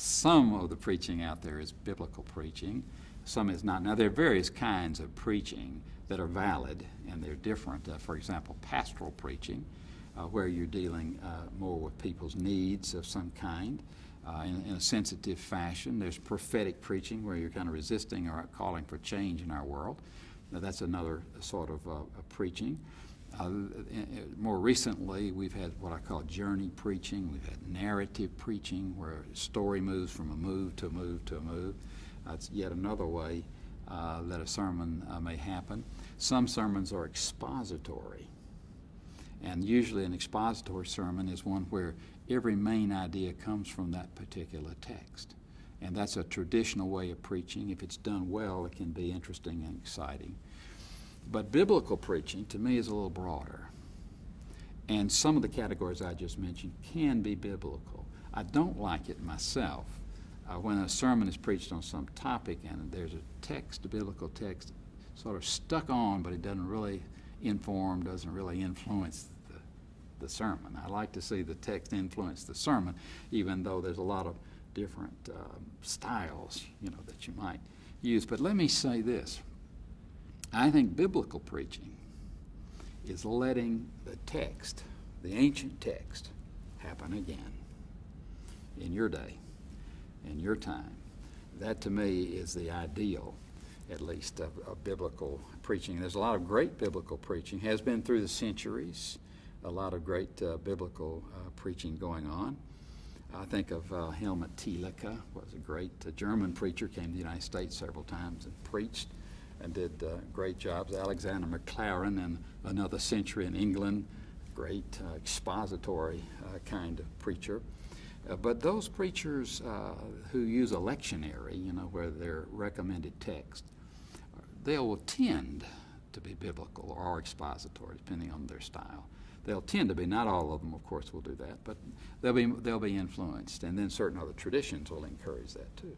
some of the preaching out there is biblical preaching, some is not. Now, there are various kinds of preaching that are valid and they're different. Uh, for example, pastoral preaching, uh, where you're dealing uh, more with people's needs of some kind uh, in, in, a sensitive fashion. There's prophetic preaching, where you're kind of resisting or calling for change in our world. Now, that's another sort of uh, preaching. Uh, more recently, we've had what I call journey preaching. We've had narrative preaching, where a story moves from a move to a move to a move. That's yet another way uh, that a sermon uh, may happen. Some sermons are expository. And usually an expository sermon is one where every main idea comes from that particular text. And that's a traditional way of preaching. If it's done well, it can be interesting and exciting. But biblical preaching, to me, is a little broader. And some of the categories I just mentioned can be biblical. I don't like it myself uh, when a sermon is preached on some topic and there's a text, a biblical text, sort of stuck on, but it doesn't really inform, doesn't really influence the, the sermon. I like to see the text influence the sermon, even though there's a lot of different um, styles, you know, that you might use. But let me say this. I think biblical preaching is letting the text, the ancient text, happen again in your day in your time. That to me is the ideal, at least, of, of biblical preaching. There's a lot of great biblical preaching, has been through the centuries, a lot of great uh, biblical uh, preaching going on. I think of uh, Helmut Thielicke, was a great uh, German preacher, came to the United States several times and preached and did uh, great jobs. Alexander Maclaren in another century in England, great uh, expository kind of preacher. Uh, but those preachers uh, who use a lectionary, you know, where they're recommended text, they'll tend to be biblical or expository, depending on their style. They'll tend to be. Not all of them, of course, will do that, but they'll be they'll be influenced, and then certain other traditions will encourage that too.